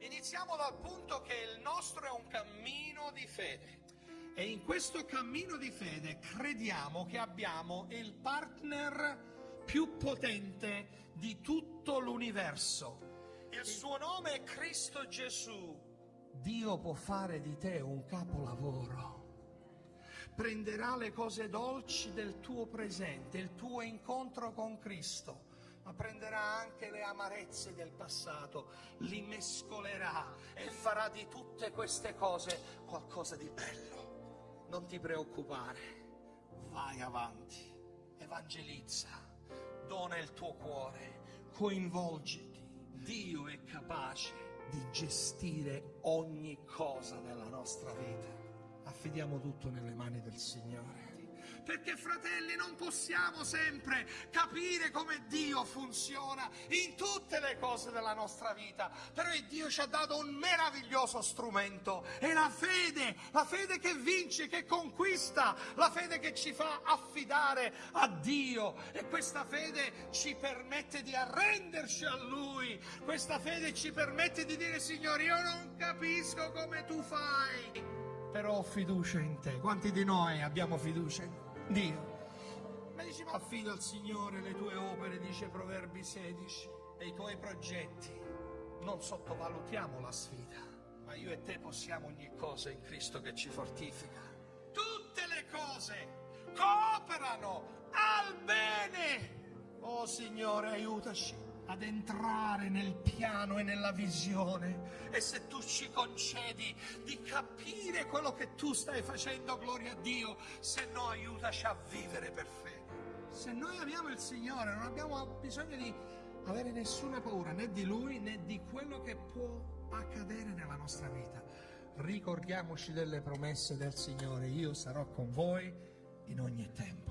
iniziamo dal punto che il nostro è un cammino di fede. E in questo cammino di fede crediamo che abbiamo il partner più potente di tutto l'universo. Il suo nome è Cristo Gesù. Dio può fare di te un capolavoro. Prenderà le cose dolci del tuo presente, il tuo incontro con Cristo, ma prenderà anche le amarezze del passato, li mescolerà e farà di tutte queste cose qualcosa di bello. Non ti preoccupare, vai avanti, evangelizza, dona il tuo cuore, coinvolgiti. Dio è capace di gestire ogni cosa nella nostra vita. Affidiamo tutto nelle mani del Signore. Perché fratelli non possiamo sempre capire come Dio funziona in tutte le cose della nostra vita, però Dio ci ha dato un meraviglioso strumento, è la fede, la fede che vince, che conquista, la fede che ci fa affidare a Dio. E questa fede ci permette di arrenderci a Lui, questa fede ci permette di dire Signore io non capisco come tu fai. Però ho fiducia in te. Quanti di noi abbiamo fiducia in Dio? Ma dici, ma affido al Signore le tue opere, dice Proverbi 16, e i tuoi progetti. Non sottovalutiamo la sfida, ma io e te possiamo ogni cosa in Cristo che ci fortifica. Tutte le cose cooperano al bene. Oh Signore, aiutaci ad entrare nel piano e nella visione e se tu ci concedi di capire quello che tu stai facendo, gloria a Dio, se no aiutaci a vivere per fede. Se noi amiamo il Signore non abbiamo bisogno di avere nessuna paura né di Lui né di quello che può accadere nella nostra vita. Ricordiamoci delle promesse del Signore, io sarò con voi in ogni tempo.